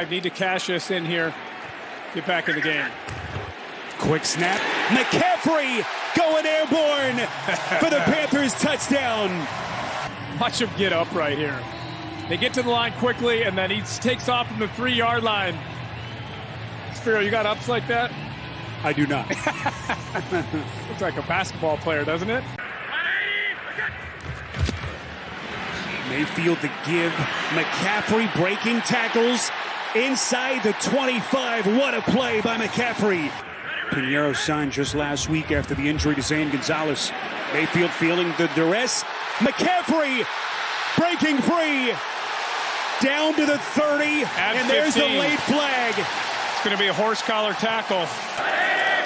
I need to cash this in here. Get back in the game. Quick snap. McCaffrey going airborne for the Panthers touchdown. Watch him get up right here. They get to the line quickly, and then he takes off from the three yard line. Spiro, you got ups like that? I do not. Looks like a basketball player, doesn't it? Mayfield to give. McCaffrey breaking tackles inside the 25. What a play by McCaffrey. Piñeiro signed just last week after the injury to Zane Gonzalez. Mayfield feeling the duress. McCaffrey breaking free. Down to the 30. At and there's the late flag. It's going to be a horse collar tackle.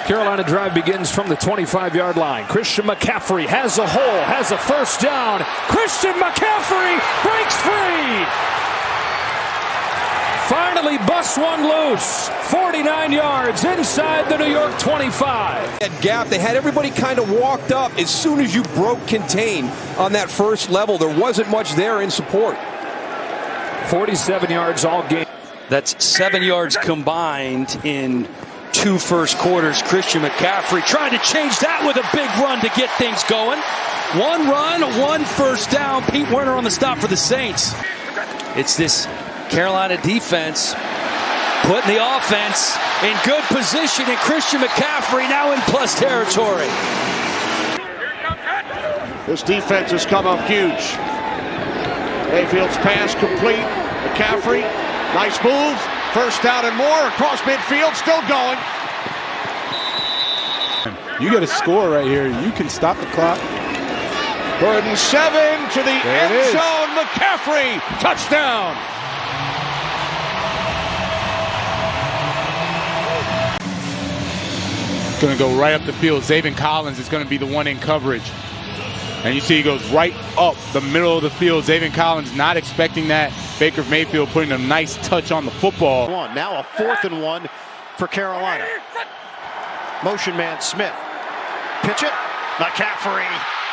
Carolina drive begins from the 25 yard line. Christian McCaffrey has a hole, has a first down. Christian McCaffrey breaks free. Finally busts one loose. 49 yards inside the New York 25. That gap, they had everybody kind of walked up as soon as you broke contain on that first level. There wasn't much there in support. 47 yards all game. That's seven yards combined in two first quarters. Christian McCaffrey trying to change that with a big run to get things going. One run, one first down. Pete Werner on the stop for the Saints. It's this Carolina defense putting the offense in good position, and Christian McCaffrey now in plus territory. This defense has come up huge. Mayfield's pass complete. McCaffrey, nice move. First down and more across midfield, still going. You get a score right here. You can stop the clock. Burden seven to the There end zone. McCaffrey, touchdown. Going to go right up the field. Zaven Collins is going to be the one in coverage. And you see he goes right up the middle of the field. Zaven Collins not expecting that. Baker Mayfield putting a nice touch on the football. One. Now a fourth and one for Carolina. Motion man Smith. Pitch it. McCaffrey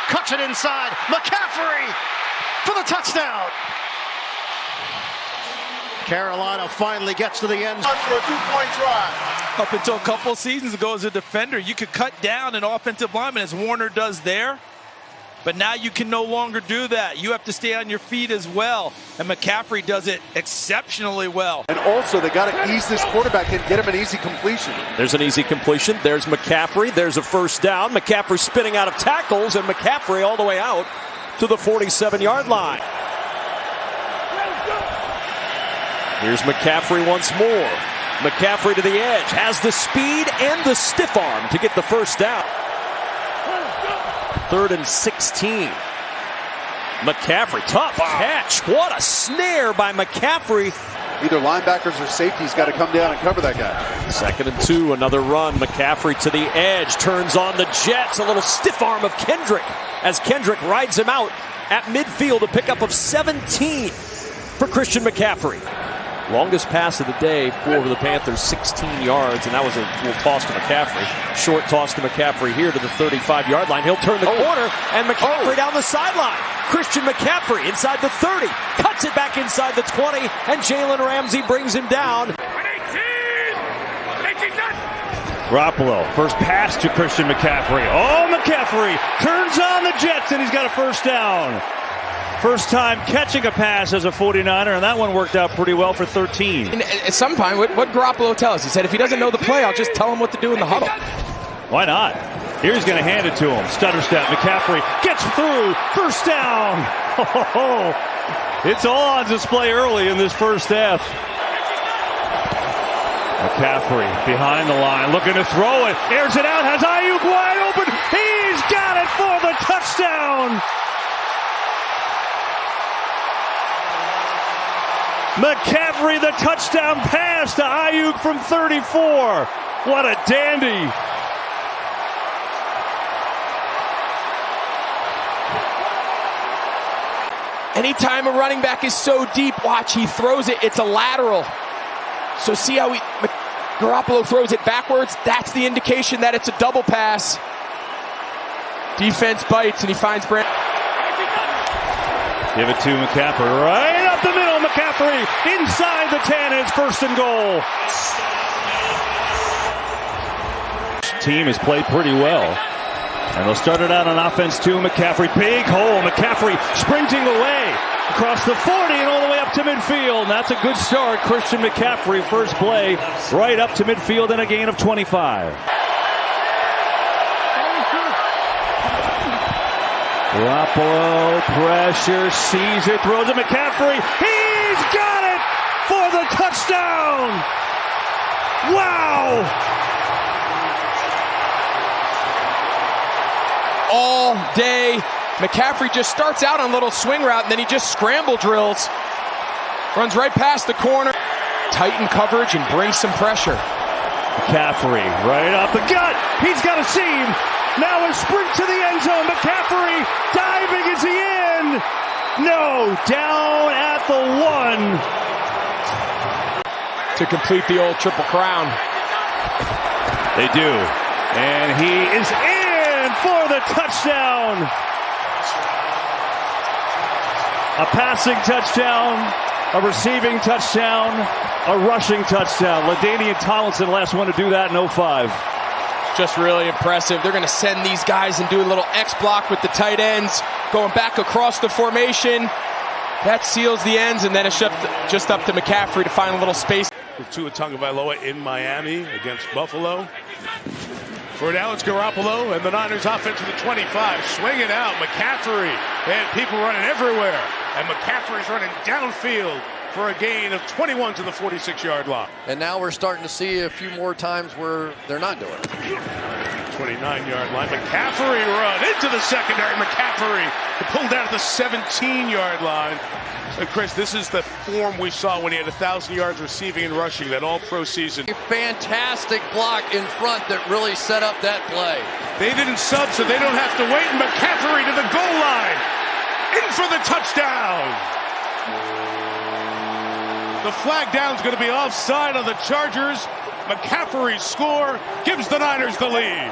cuts it inside. McCaffrey for the touchdown. Carolina finally gets to the end zone for a two-point drive. Up until a couple seasons ago as a defender, you could cut down an offensive lineman as Warner does there. But now you can no longer do that. You have to stay on your feet as well. And McCaffrey does it exceptionally well. And also, they got to ease this quarterback and get him an easy completion. There's an easy completion. There's McCaffrey. There's a first down. McCaffrey spinning out of tackles, and McCaffrey all the way out to the 47 yard line. Here's McCaffrey once more. McCaffrey to the edge. Has the speed and the stiff arm to get the first down. Third and 16. McCaffrey, tough catch. What a snare by McCaffrey. Either linebackers or safeties got to come down and cover that guy. Second and two, another run. McCaffrey to the edge, turns on the Jets. A little stiff arm of Kendrick as Kendrick rides him out at midfield. A pickup of 17 for Christian McCaffrey. Longest pass of the day for the Panthers, 16 yards, and that was a little toss to McCaffrey. Short toss to McCaffrey here to the 35 yard line. He'll turn the oh. corner, and oh. McCaffrey down the sideline. Christian McCaffrey inside the 30, cuts it back inside the 20, and Jalen Ramsey brings him down. Garoppolo, first pass to Christian McCaffrey. Oh, McCaffrey turns on the Jets, and he's got a first down. First time catching a pass as a 49er, and that one worked out pretty well for 13. And at some point, what, what Garoppolo tell us? He said, if he doesn't know the play, I'll just tell him what to do in the huddle. Why not? Here he's going to hand it to him. Stutter step. McCaffrey gets through. First down. It's all on display early in this first half. McCaffrey behind the line, looking to throw it. Airs it out, has Aiyuk wide open. He's got it for the touchdown. McCaffrey, the touchdown pass to Aiyuk from 34. What a dandy. Anytime a running back is so deep, watch, he throws it. It's a lateral. So see how he, Garoppolo throws it backwards? That's the indication that it's a double pass. Defense bites and he finds Brand. Give it to McCaffrey right McCaffrey inside the 10. It's first and goal. Team has played pretty well. And they'll start it out on offense too. McCaffrey, big hole. McCaffrey sprinting away across the 40 and all the way up to midfield. And that's a good start. Christian McCaffrey, first play, right up to midfield and a gain of 25. Garoppolo, pressure, sees it, throws it. McCaffrey, he's got it for the touchdown! Wow! All day. McCaffrey just starts out on a little swing route and then he just scramble drills. Runs right past the corner. Tighten coverage and brings some pressure. McCaffrey right off the gut. He's got a seam. Now a sprint to the end zone. McCaffrey diving. Is he in? No. Down at the one. To complete the old triple crown. They do. And he is in for the touchdown. A passing touchdown, a receiving touchdown, a rushing touchdown. LaDainian Tomlinson, last one to do that in 05 just really impressive. They're going to send these guys and do a little X block with the tight ends, going back across the formation. That seals the ends, and then it's just up to McCaffrey to find a little space. With Tua Tagovailoa in Miami against Buffalo. For now, it's Garoppolo and the Niners offense to the 25. Swing it out. McCaffrey. And people running everywhere. And McCaffrey's running downfield for a gain of 21 to the 46-yard line. And now we're starting to see a few more times where they're not doing it. 29-yard line. McCaffrey run into the secondary. McCaffrey pulled down at the 17-yard line. So Chris, this is the form we saw when he had 1,000 yards receiving and rushing that all-pro season. A fantastic block in front that really set up that play. They didn't sub, so they don't have to wait. McCaffrey to the goal line. In for the touchdown. The flag down is going to be offside on the Chargers. McCaffrey's score gives the Niners the lead.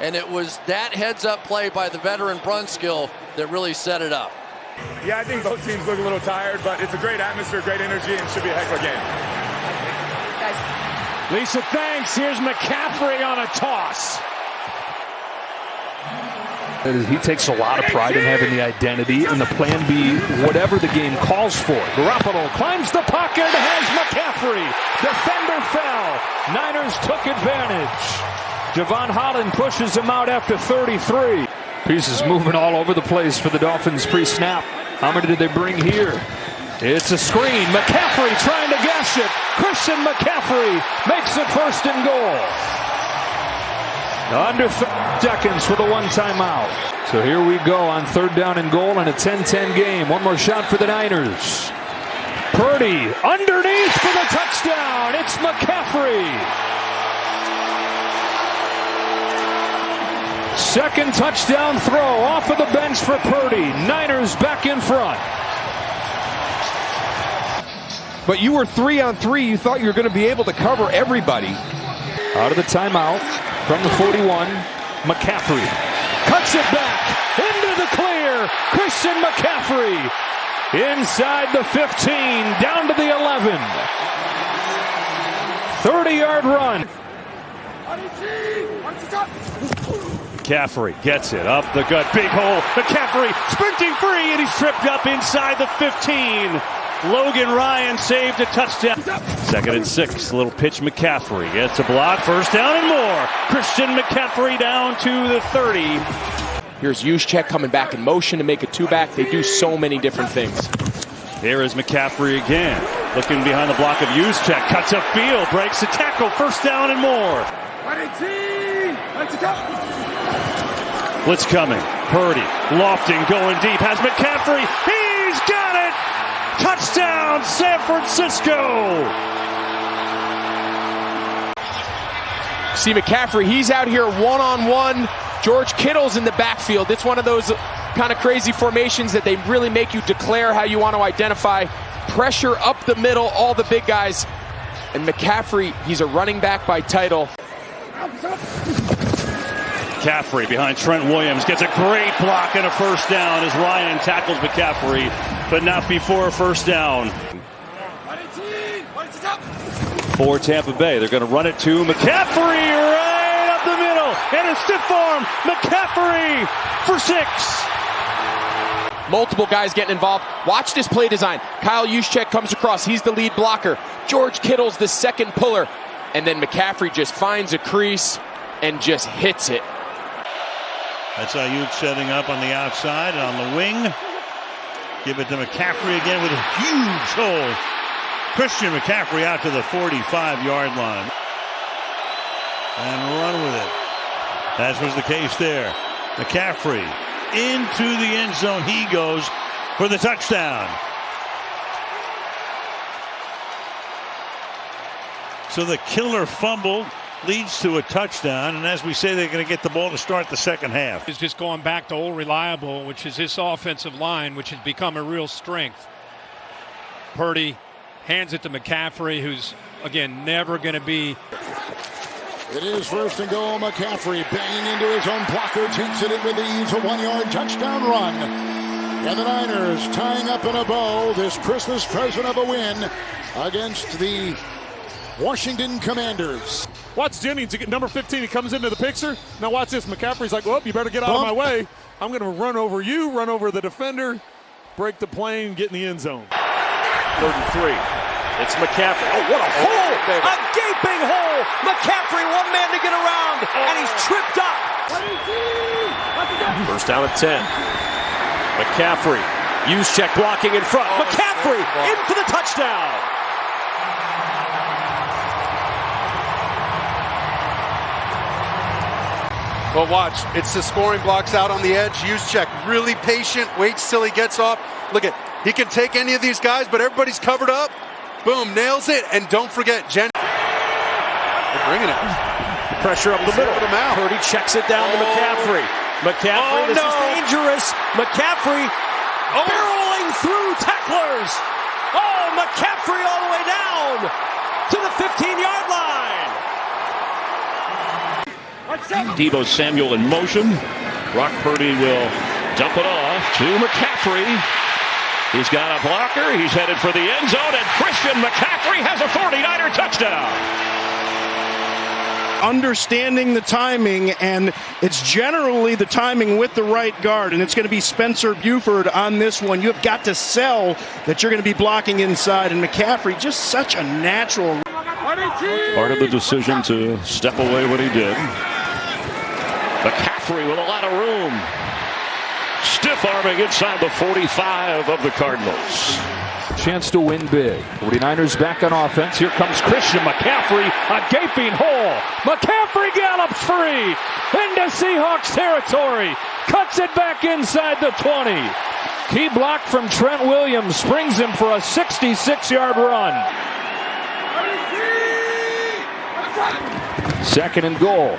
And it was that heads-up play by the veteran Brunskill that really set it up. Yeah, I think both teams look a little tired, but it's a great atmosphere, great energy, and should be a heck of a game. Lisa, thanks. Here's McCaffrey on a toss. He takes a lot of pride in having the identity and the plan B, whatever the game calls for. Garoppolo climbs the pocket, has McCaffrey. Defender fell. Niners took advantage. Jevon Holland pushes him out after 33. Pieces moving all over the place for the Dolphins pre-snap. How many did they bring here? It's a screen. McCaffrey trying to gash it. Christian McCaffrey makes it first and goal. Under seconds for the one timeout. So here we go on third down and goal in a 10-10 game. One more shot for the Niners. Purdy underneath for the touchdown. It's McCaffrey. Second touchdown throw off of the bench for Purdy. Niners back in front. But you were three on three. You thought you were going to be able to cover everybody. Out of the timeout from the 41, McCaffrey cuts it back into the clear. Christian McCaffrey inside the 15, down to the 11. 30-yard run. McCaffrey gets it up the gut, big hole. McCaffrey sprinting free, and he's tripped up inside the 15. Logan Ryan saved a touchdown. Second and six. Little pitch McCaffrey gets a block. First down and more. Christian McCaffrey down to the 30. Here's Juszczyk coming back in motion to make a two-back. They do so many different things. Here is McCaffrey again. Looking behind the block of Juszczyk. Cuts up field. Breaks a tackle. First down and more. Blitz coming. Purdy. Lofting going deep. Has McCaffrey. He's got it. Touchdown, San Francisco! See McCaffrey, he's out here one on one. George Kittle's in the backfield. It's one of those kind of crazy formations that they really make you declare how you want to identify. Pressure up the middle, all the big guys. And McCaffrey, he's a running back by title. McCaffrey behind Trent Williams gets a great block and a first down as Ryan tackles McCaffrey but not before a first down. For Tampa Bay, they're going to run it to McCaffrey right up the middle, and a stiff arm. McCaffrey for six. Multiple guys getting involved. Watch this play design. Kyle Juszczyk comes across. He's the lead blocker. George Kittle's the second puller. And then McCaffrey just finds a crease and just hits it. That's Aiyuk setting up on the outside and on the wing. Give it to McCaffrey again with a huge hole. Christian McCaffrey out to the 45 yard line. And run with it. That was the case there. McCaffrey into the end zone. He goes for the touchdown. So the killer fumble leads to a touchdown. And as we say, they're going to get the ball to start the second half. Is just going back to old reliable, which is this offensive line, which has become a real strength. Purdy hands it to McCaffrey, who's, again, never going to be. It is first and goal. McCaffrey banging into his own blocker, takes it in with ease, a one-yard touchdown run. And the Niners tying up in a bow this Christmas present of a win against the Washington Commanders. Watch Jennings, get number 15, he comes into the picture. Now watch this. McCaffrey's like, well, you better get out Bump. of my way. I'm going to run over you, run over the defender, break the plane, get in the end zone. Third and three. It's McCaffrey. Oh, what a oh, hole! A gaping hole! McCaffrey, one man to get around, and he's oh. tripped up. First down at 10. McCaffrey. Juszczyk blocking in front. Oh, McCaffrey in for the touchdown. Well, watch. It's the scoring blocks out on the edge. Juszczyk, really patient, waits till he gets off. Look at, he can take any of these guys, but everybody's covered up. Boom, nails it. And don't forget, Jen. They're bringing it. Pressure up the middle. Purdy checks it down oh. to McCaffrey. McCaffrey, oh, this no. is dangerous. McCaffrey oh. barreling through tacklers. Oh, McCaffrey all the way down to the 15-yard line. Deebo Samuel in motion. Brock Purdy will dump it off to McCaffrey. He's got a blocker. He's headed for the end zone, and Christian McCaffrey has a 49er touchdown. Understanding the timing, and it's generally the timing with the right guard, and it's going to be Spencer Burford on this one. You have got to sell that you're going to be blocking inside, and McCaffrey just such a natural. Part of the decision to step away when he did. McCaffrey with a lot of room. Stiff arming inside the 45 of the Cardinals. Chance to win big. 49ers back on offense. Here comes Christian McCaffrey. A gaping hole. McCaffrey gallops free into Seahawks territory. Cuts it back inside the 20. Key block from Trent Williams springs him for a 66 yard run. Second and goal.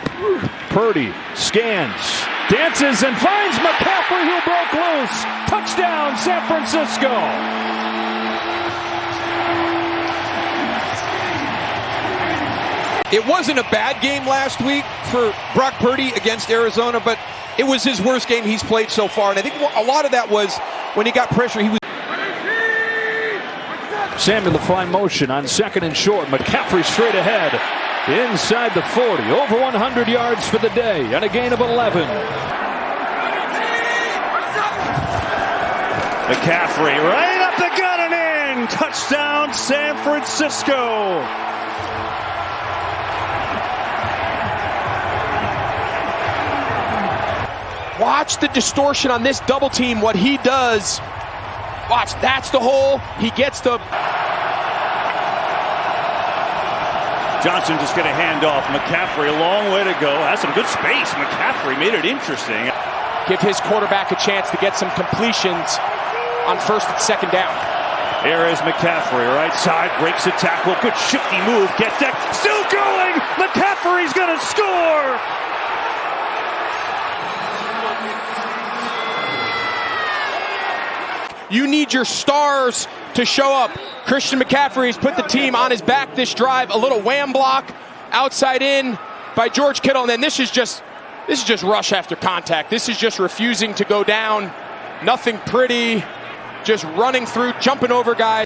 Purdy scans, dances, and finds McCaffrey who broke loose. Touchdown, San Francisco. It wasn't a bad game last week for Brock Purdy against Arizona, but it was his worst game he's played so far. And I think a lot of that was when he got pressure, he was. Samuel the fly motion on second and short. McCaffrey straight ahead inside the 40. Over 100 yards for the day and a gain of 11. McCaffrey right up the gut and in. Touchdown San Francisco. Watch the distortion on this double team, what he does. Watch, that's the hole. He gets the Johnson just get a handoff. McCaffrey, a long way to go. Has some good space. McCaffrey made it interesting. Give his quarterback a chance to get some completions on first and second down. Here is McCaffrey, right side, breaks a tackle. Good shifty move. Gets that. Still going. McCaffrey's going to score. You need your stars to show up. Christian McCaffrey has put the team on his back this drive. A little wham block outside in by George Kittle. And then this is just this is just rush after contact. This is just refusing to go down. Nothing pretty. just running through, jumping over guys.